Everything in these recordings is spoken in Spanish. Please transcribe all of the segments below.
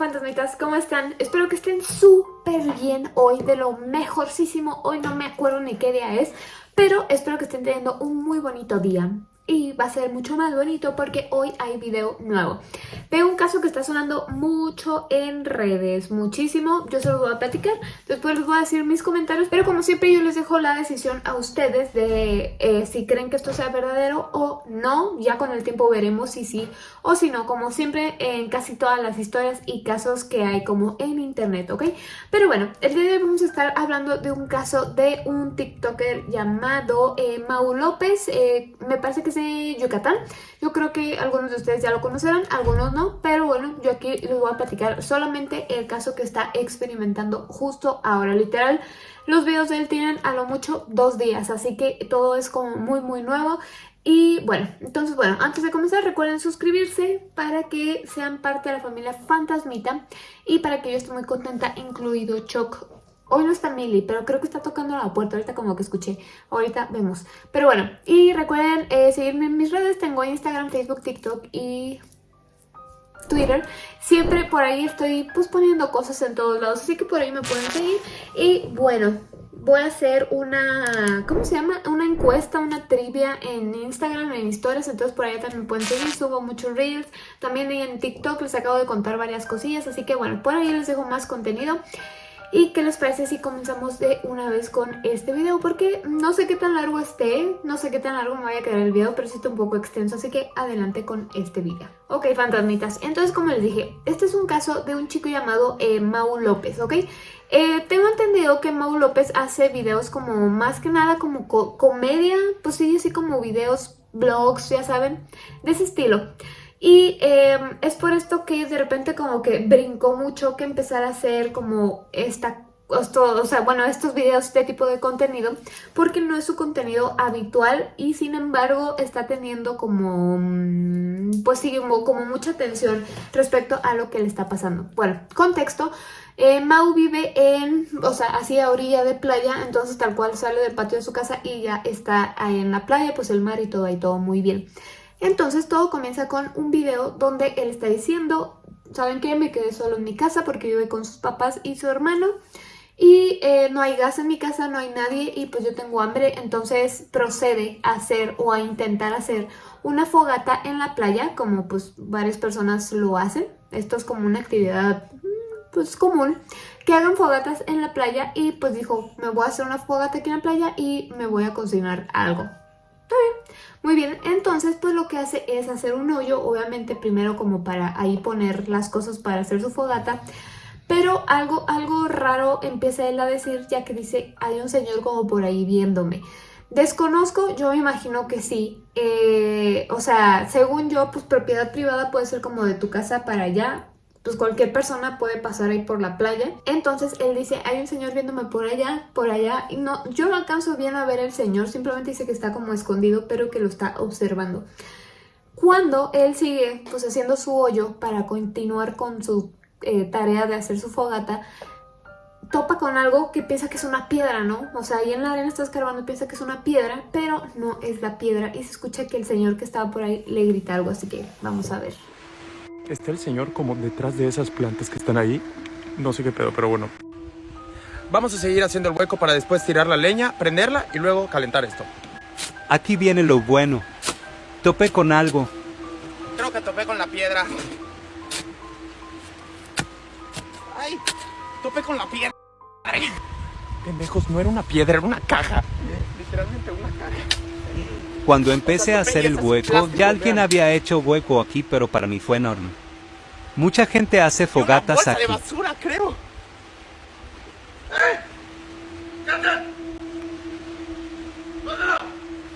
fantasmitas, ¿cómo están? Espero que estén súper bien hoy, de lo mejorcísimo. Hoy no me acuerdo ni qué día es, pero espero que estén teniendo un muy bonito día y va a ser mucho más bonito porque hoy hay video nuevo. Tengo un caso que está sonando mucho en redes, muchísimo. Yo se los voy a platicar, después les voy a decir mis comentarios, pero como siempre yo les dejo la decisión a ustedes de eh, si creen que esto sea verdadero o no. Ya con el tiempo veremos si sí o si no, como siempre en casi todas las historias y casos que hay como en internet, ¿ok? Pero bueno, el día de hoy vamos a estar hablando de un caso de un tiktoker llamado eh, Mau López. Eh, me parece que Yucatán. Yo creo que algunos de ustedes ya lo conocerán, algunos no, pero bueno, yo aquí les voy a platicar solamente el caso que está experimentando justo ahora, literal. Los videos de él tienen a lo mucho dos días, así que todo es como muy muy nuevo. Y bueno, entonces bueno, antes de comenzar recuerden suscribirse para que sean parte de la familia Fantasmita y para que yo esté muy contenta, incluido Choc Hoy no está Milly, pero creo que está tocando la puerta. Ahorita como que escuché. Ahorita vemos. Pero bueno, y recuerden eh, seguirme en mis redes. Tengo Instagram, Facebook, TikTok y Twitter. Siempre por ahí estoy pues poniendo cosas en todos lados. Así que por ahí me pueden seguir. Y bueno, voy a hacer una, ¿cómo se llama? Una encuesta, una trivia en Instagram, en historias, entonces por ahí también pueden seguir, subo muchos reels, también en TikTok les acabo de contar varias cosillas, así que bueno, por ahí les dejo más contenido. ¿Y qué les parece si comenzamos de una vez con este video? Porque no sé qué tan largo esté, no sé qué tan largo me vaya a quedar el video, pero sí está un poco extenso, así que adelante con este video. Ok, fantasmitas, entonces como les dije, este es un caso de un chico llamado eh, Mau López, ¿ok? Eh, tengo entendido que Mau López hace videos como más que nada como comedia, pues sí, así como videos, blogs, ya saben, de ese estilo. Y em, es por esto que de repente como que brincó mucho que empezar a hacer como esta o sea, bueno, estos videos, este tipo de contenido, porque no es su contenido habitual y sin embargo está teniendo como, mm, pues sí, como, mucha atención respecto a lo que le está pasando. Bueno, contexto, eh, Mau vive en, o sea, así a orilla de playa, entonces tal cual sale del patio de su casa y ya está en la playa, pues el mar y todo ahí, todo muy bien. Entonces todo comienza con un video donde él está diciendo, ¿saben qué? Me quedé solo en mi casa porque vive con sus papás y su hermano y eh, no hay gas en mi casa, no hay nadie y pues yo tengo hambre, entonces procede a hacer o a intentar hacer una fogata en la playa, como pues varias personas lo hacen. Esto es como una actividad mm, pues común, que hagan fogatas en la playa y pues dijo, me voy a hacer una fogata aquí en la playa y me voy a cocinar algo. Está bien. Muy bien, entonces pues lo que hace es hacer un hoyo, obviamente primero como para ahí poner las cosas para hacer su fogata, pero algo, algo raro empieza él a decir ya que dice, hay un señor como por ahí viéndome. Desconozco, yo me imagino que sí. Eh, o sea, según yo, pues propiedad privada puede ser como de tu casa para allá pues cualquier persona puede pasar ahí por la playa. Entonces él dice, hay un señor viéndome por allá, por allá. Y no, yo no alcanzo bien a ver el señor, simplemente dice que está como escondido, pero que lo está observando. Cuando él sigue pues haciendo su hoyo para continuar con su eh, tarea de hacer su fogata, topa con algo que piensa que es una piedra, ¿no? O sea, ahí en la arena está escarbando y piensa que es una piedra, pero no es la piedra. Y se escucha que el señor que estaba por ahí le grita algo, así que vamos a ver está el señor como detrás de esas plantas que están ahí. No sé qué pedo, pero bueno. Vamos a seguir haciendo el hueco para después tirar la leña, prenderla y luego calentar esto. Aquí viene lo bueno. Topé con algo. Creo que topé con la piedra. ¡Ay! Topé con la piedra. Pendejos, no era una piedra, era una caja. Literalmente una caja. Cuando empecé a hacer el hueco, ya alguien había hecho hueco aquí, pero para mí fue enorme. Mucha gente hace fogatas aquí. basura, creo.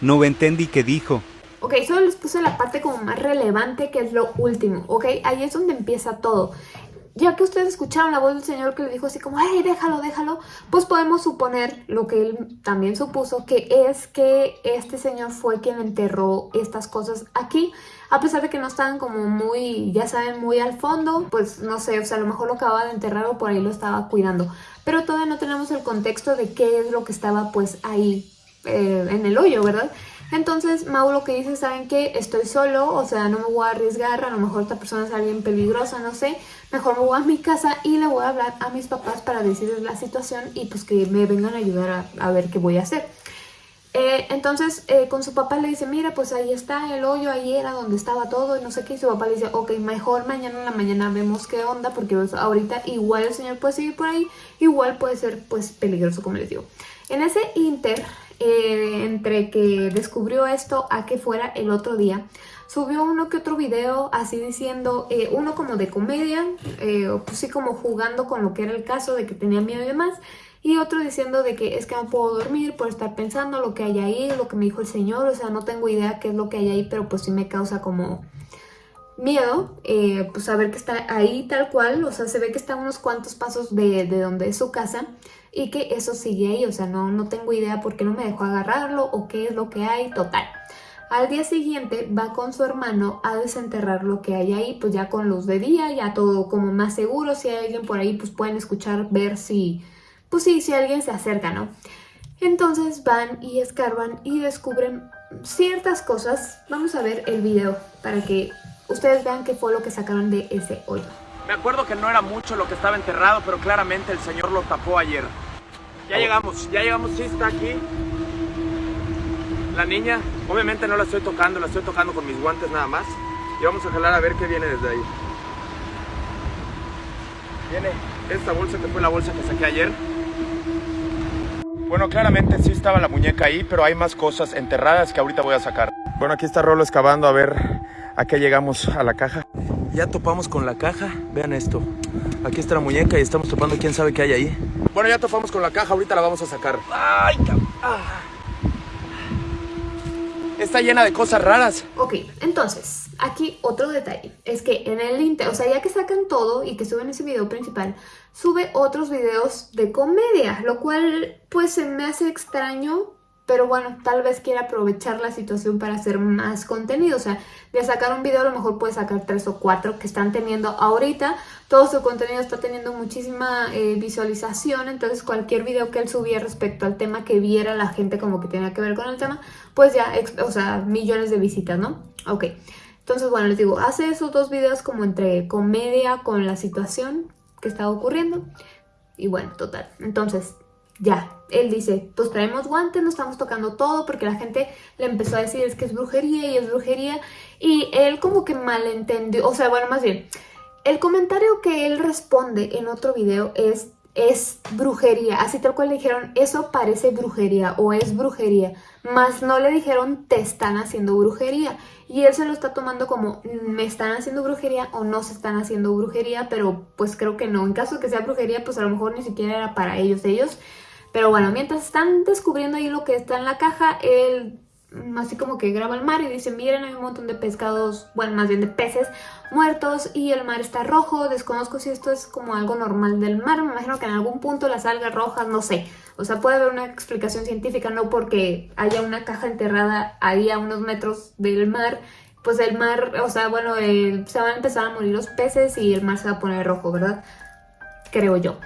No entendí qué dijo. Ok, solo les puse la parte como más relevante que es lo último, ok, ahí es donde empieza todo ya que ustedes escucharon la voz del Señor que le dijo así como, ¡ay, déjalo, déjalo! Pues podemos suponer lo que él también supuso, que es que este Señor fue quien enterró estas cosas aquí. A pesar de que no estaban como muy, ya saben, muy al fondo, pues no sé, o sea, a lo mejor lo acababa de enterrar o por ahí lo estaba cuidando. Pero todavía no tenemos el contexto de qué es lo que estaba pues ahí eh, en el hoyo, ¿verdad? Entonces Mau lo que dice, ¿saben qué? Estoy solo, o sea, no me voy a arriesgar, a lo mejor esta persona es alguien peligrosa, no sé. Mejor me voy a mi casa y le voy a hablar a mis papás para decirles la situación y pues que me vengan a ayudar a, ver qué voy a hacer. Eh, entonces eh, con su papá le dice, mira pues ahí está el hoyo, ahí era donde estaba todo y no sé qué. Y su papá le dice, ok, mejor mañana en la mañana vemos qué onda porque pues, ahorita igual el señor puede seguir por ahí, igual puede ser pues peligroso como les digo. En ese inter eh, entre que descubrió esto a que fuera el otro día, subió uno que otro video así diciendo, eh, uno como de comedia, eh, pues sí como jugando con lo que era el caso de que tenía miedo y demás, y otro diciendo de que es que no puedo dormir por estar pensando lo que hay ahí, lo que me dijo el señor, o sea, no tengo idea qué es lo que hay ahí, pero pues sí me causa como miedo, pues saber que está ahí tal cual, o sea, se ve que está unos cuantos pasos de, de donde es su casa, y que eso sigue ahí, o sea, no, no tengo idea por qué no me dejó agarrarlo o qué es lo que hay, total. Al día siguiente va con su hermano a desenterrar lo que hay ahí, pues ya con luz de día, ya todo como más seguro, si hay alguien por ahí pues pueden escuchar, ver si, pues sí, si alguien se acerca, ¿no? Entonces van y escarban y descubren ciertas cosas. Vamos a ver el video para que ustedes vean qué fue lo que sacaron de ese hoyo. Me acuerdo que no era mucho lo que estaba enterrado, pero claramente el señor lo tapó ayer. Ya llegamos, ya llegamos, sí está aquí. La niña, obviamente no la estoy tocando, la estoy tocando con mis guantes nada más. Y vamos a jalar a ver qué viene desde ahí. Viene esta bolsa que fue la bolsa que saqué ayer. Bueno, claramente sí estaba la muñeca ahí, pero hay más cosas enterradas que ahorita voy a sacar. Bueno, aquí está Rolo excavando a ver a qué llegamos a la caja. Ya topamos con la caja, vean esto. Aquí está la muñeca y estamos topando quién sabe qué hay ahí. Bueno, ya topamos con la caja, ahorita la vamos a sacar. ¡Ay, ah. Está llena de cosas raras. Ok, entonces, aquí otro detalle. Es que en el inter, o sea, ya que sacan todo y que suben ese video principal, sube otros videos de comedia, lo cual pues se me hace extraño pero bueno, tal vez quiera aprovechar la situación para hacer más contenido, o sea, de sacar un video a lo mejor puede sacar tres o cuatro que están teniendo ahorita, todo su contenido está teniendo muchísima eh, visualización, entonces cualquier video que él subía respecto al tema que viera la gente como que tenía que ver con el tema, pues ya, o sea, millones de visitas, ¿no? Ok, entonces bueno, les digo, hace esos dos videos como entre comedia con la situación que estaba ocurriendo, y bueno, total, entonces ya, él dice, pues traemos guantes, no estamos tocando todo porque la gente le empezó a decir es que es brujería y es brujería y él como que malentendió, o sea, bueno, más bien, el comentario que él responde en otro video es es brujería, así tal cual le dijeron eso parece brujería o es brujería, más no le dijeron te están haciendo brujería y él se lo está tomando como me están haciendo brujería o no se están haciendo brujería, pero pues creo que no, en caso de que sea brujería pues a lo mejor ni siquiera era para ellos, ellos pero bueno, mientras están descubriendo ahí lo que está en la caja, él así como que graba el mar y dice, miren, hay un montón de pescados, bueno, más bien de peces muertos y el mar está rojo, desconozco si esto es como algo normal del mar, me imagino que en algún punto las algas rojas, no sé, o sea, puede haber una explicación científica, no porque haya una caja enterrada ahí a unos metros del mar, pues el mar, o sea, bueno, se van a empezar a morir los peces y el mar se va a poner rojo, ¿verdad? Creo yo.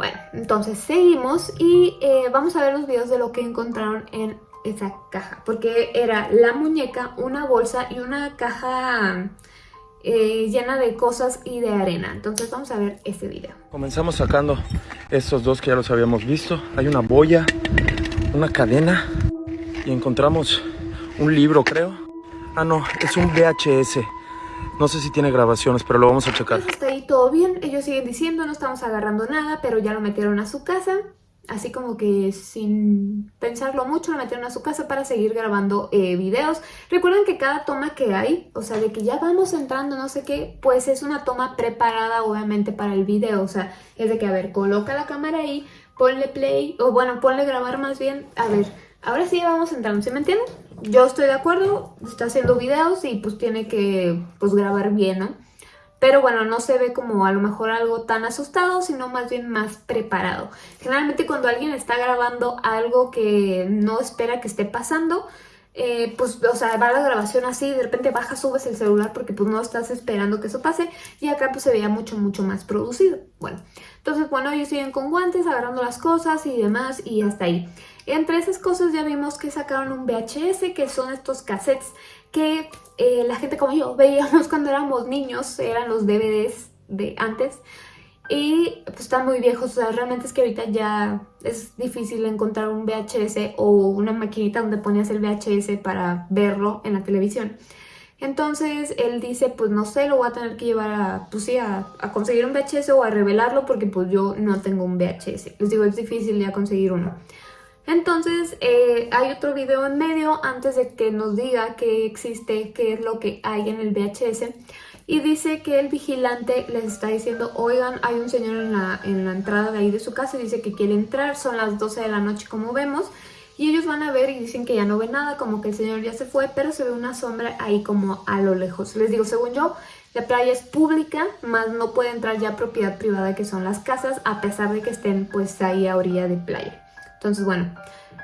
Bueno, entonces seguimos y eh, vamos a ver los videos de lo que encontraron en esa caja. Porque era la muñeca, una bolsa y una caja eh, llena de cosas y de arena. Entonces vamos a ver este video. Comenzamos sacando estos dos que ya los habíamos visto. Hay una boya, una cadena y encontramos un libro creo. Ah no, es un VHS. No sé si tiene grabaciones, pero lo vamos a checar. Pues ahí todo bien. Ellos siguen diciendo, no estamos agarrando nada, pero ya lo metieron a su casa. Así como que sin pensarlo mucho, lo metieron a su casa para seguir grabando eh, videos. Recuerden que cada toma que hay, o sea, de que ya vamos entrando, no sé qué, pues es una toma preparada obviamente para el video. O sea, es de que, a ver, coloca la cámara ahí, ponle play, o bueno, ponle grabar más bien. A ver, ahora sí vamos entrando, ¿sí me entienden? Yo estoy de acuerdo, está haciendo videos y pues tiene que pues grabar bien, ¿no? Pero bueno, no se ve como a lo mejor algo tan asustado, sino más bien más preparado. Generalmente cuando alguien está grabando algo que no espera que esté pasando, eh, pues, o sea, va la grabación así, de repente baja, subes el celular porque pues no estás esperando que eso pase y acá pues se veía mucho, mucho más producido. Bueno, entonces, bueno, ellos siguen con guantes, agarrando las cosas y demás, y hasta ahí. Entre esas cosas ya vimos que sacaron un VHS, que son estos cassettes que eh, la gente como yo veíamos cuando éramos niños, eran los DVDs de antes. Y pues están muy viejos, o sea, realmente es que ahorita ya es difícil encontrar un VHS o una maquinita donde ponías el VHS para verlo en la televisión. Entonces él dice, pues no sé, lo voy a tener que llevar a, pues sí, a, conseguir un VHS o a revelarlo porque pues yo no tengo un VHS. Les digo, es difícil ya conseguir uno. Entonces eh, hay otro video en medio antes de que nos diga qué existe, qué es lo que hay en el VHS. Y dice que el vigilante les está diciendo, oigan, hay un señor en la, en la entrada de ahí de su casa y dice que quiere entrar, son las 12 de la noche como vemos. Y ellos van a ver y dicen que ya no ve nada, como que el señor ya se fue, pero se ve una sombra ahí como a lo lejos. Les digo, según yo, la playa es pública, más no puede entrar ya propiedad privada que son las casas, a pesar de que estén pues ahí a orilla de playa. Entonces, bueno,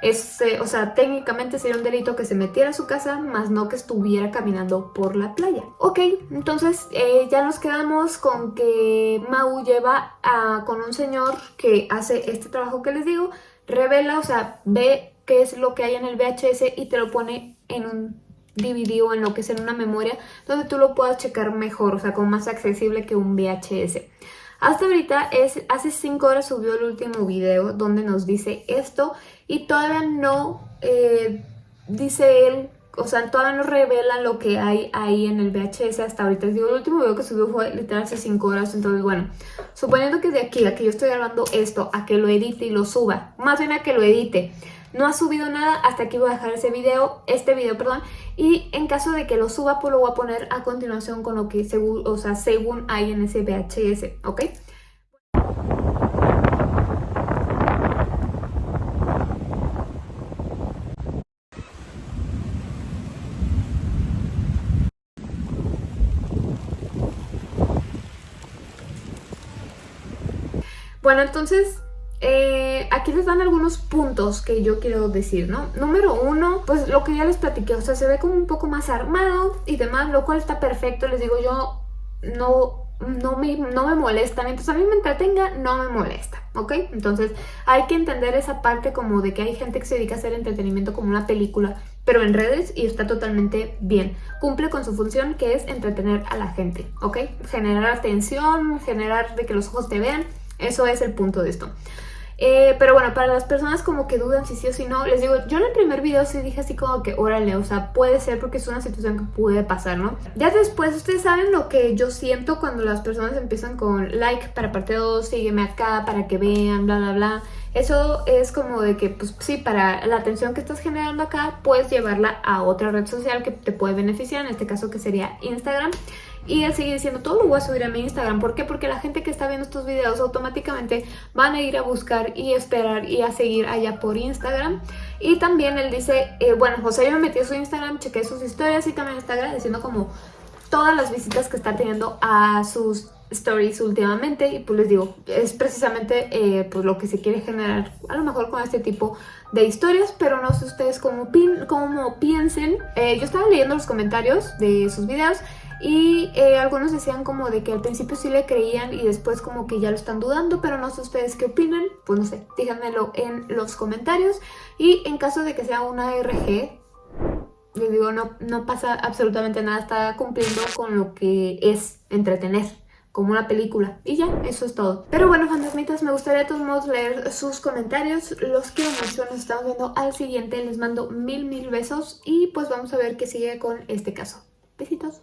es, eh, o sea, técnicamente sería un delito que se metiera a su casa, más no que estuviera caminando por la playa. Ok, entonces eh, ya nos quedamos con que Mau lleva a, con un señor que hace este trabajo que les digo, revela, o sea, ve qué es lo que hay en el VHS y te lo pone en un DVD o en lo que es en una memoria donde tú lo puedas checar mejor, o sea, como más accesible que un VHS. Hasta ahorita, es, hace 5 horas subió el último video donde nos dice esto y todavía no eh, dice él, o sea, todavía no revela lo que hay ahí en el VHS hasta ahorita. Les digo, el último video que subió fue literal hace 5 horas, entonces bueno, suponiendo que de aquí a que yo estoy grabando esto, a que lo edite y lo suba, más bien a que lo edite, no ha subido nada, hasta aquí voy a dejar ese video, este video, perdón, y en caso de que lo suba, pues lo voy a poner a continuación con lo que según, o sea, según hay en ese VHS, ¿ok? Bueno, entonces eh, aquí les dan algunos puntos que yo quiero decir, ¿no? Número uno, pues lo que ya les platiqué, o sea, se ve como un poco más armado y demás, lo cual está perfecto, les digo, yo no, no, me, no me molesta, mientras a mí me entretenga, no me molesta, ¿ok? Entonces hay que entender esa parte como de que hay gente que se dedica a hacer entretenimiento como una película, pero en redes y está totalmente bien. Cumple con su función que es entretener a la gente, ¿ok? Generar atención, generar de que los ojos te vean, eso es el punto de esto. Eh, pero bueno, para las personas como que dudan si sí o si no, les digo, yo en el primer video sí dije así como que órale, o sea, puede ser porque es una situación que puede pasar, ¿no? Ya después ustedes saben lo que yo siento cuando las personas empiezan con like para parte 2, sígueme acá para que vean, bla, bla, bla. Eso es como de que, pues sí, para la atención que estás generando acá, puedes llevarla a otra red social que te puede beneficiar, en este caso que sería Instagram. Y él sigue diciendo, todo lo voy a subir a mi Instagram. ¿Por qué? Porque la gente que está viendo estos videos automáticamente van a ir a buscar y esperar y a seguir allá por Instagram. Y también él dice, eh, bueno, José yo me metí a su Instagram, chequé sus historias y también está agradeciendo como todas las visitas que está teniendo a sus stories últimamente y pues les digo, es precisamente eh, pues lo que se quiere generar a lo mejor con este tipo de historias, pero no sé ustedes cómo, cómo piensen. Eh, yo estaba leyendo los comentarios de sus videos y eh, algunos decían como de que al principio sí le creían y después como que ya lo están dudando, pero no sé ustedes qué opinan, pues no sé, díganmelo en los comentarios. Y en caso de que sea una RG, les digo, no, no pasa absolutamente nada, está cumpliendo con lo que es entretener como una película. Y ya, eso es todo. Pero bueno, fantasmitas, me gustaría de todos modos leer sus comentarios. Los quiero mucho, nos estamos viendo al siguiente. Les mando mil, mil besos y pues vamos a ver qué sigue con este caso. Besitos.